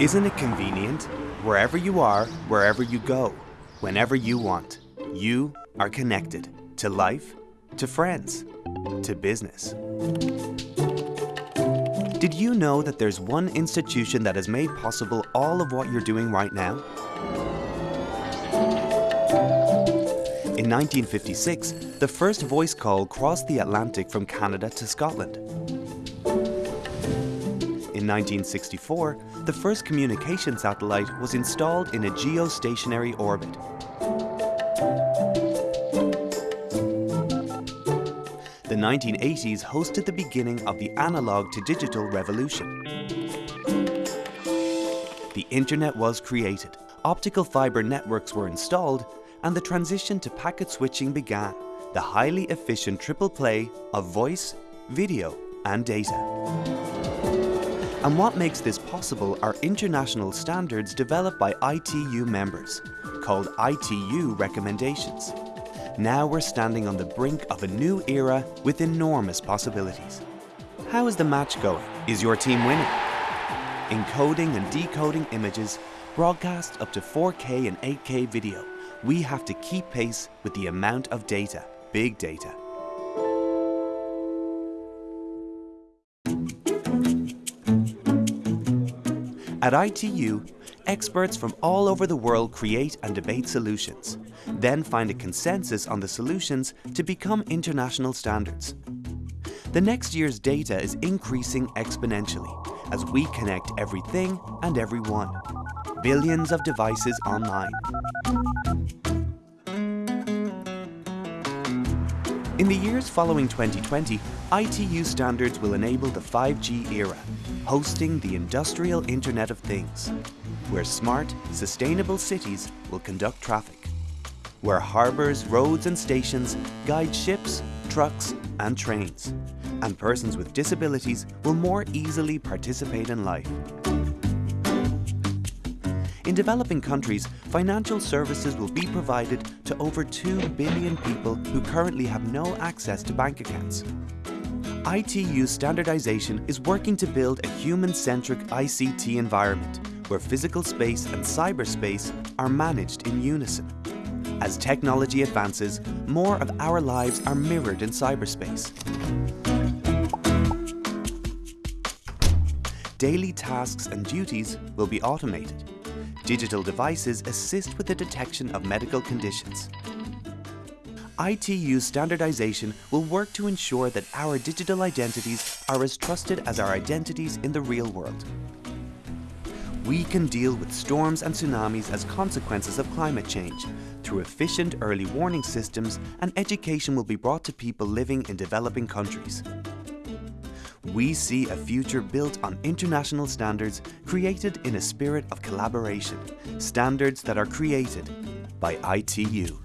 Isn't it convenient? Wherever you are, wherever you go, whenever you want, you are connected to life, to friends, to business. Did you know that there's one institution that has made possible all of what you're doing right now? In 1956, the first voice call crossed the Atlantic from Canada to Scotland. In 1964, the first communication satellite was installed in a geostationary orbit. The 1980s hosted the beginning of the analog to digital revolution. The internet was created, optical fiber networks were installed, and the transition to packet switching began, the highly efficient triple play of voice, video, and data. And what makes this possible are international standards developed by ITU members, called ITU recommendations. Now we're standing on the brink of a new era with enormous possibilities. How is the match going? Is your team winning? Encoding and decoding images, broadcast up to 4K and 8K video, we have to keep pace with the amount of data, big data. At ITU, experts from all over the world create and debate solutions, then find a consensus on the solutions to become international standards. The next year's data is increasing exponentially as we connect everything and everyone. Billions of devices online. In the years following 2020, ITU standards will enable the 5G era, hosting the industrial Internet of Things, where smart, sustainable cities will conduct traffic, where harbours, roads and stations guide ships, trucks and trains, and persons with disabilities will more easily participate in life. In developing countries, financial services will be provided to over 2 billion people who currently have no access to bank accounts. ITU standardization is working to build a human-centric ICT environment where physical space and cyberspace are managed in unison. As technology advances, more of our lives are mirrored in cyberspace. Daily tasks and duties will be automated. Digital devices assist with the detection of medical conditions. ITU standardization will work to ensure that our digital identities are as trusted as our identities in the real world. We can deal with storms and tsunamis as consequences of climate change through efficient early warning systems and education will be brought to people living in developing countries. We see a future built on international standards created in a spirit of collaboration, standards that are created by ITU.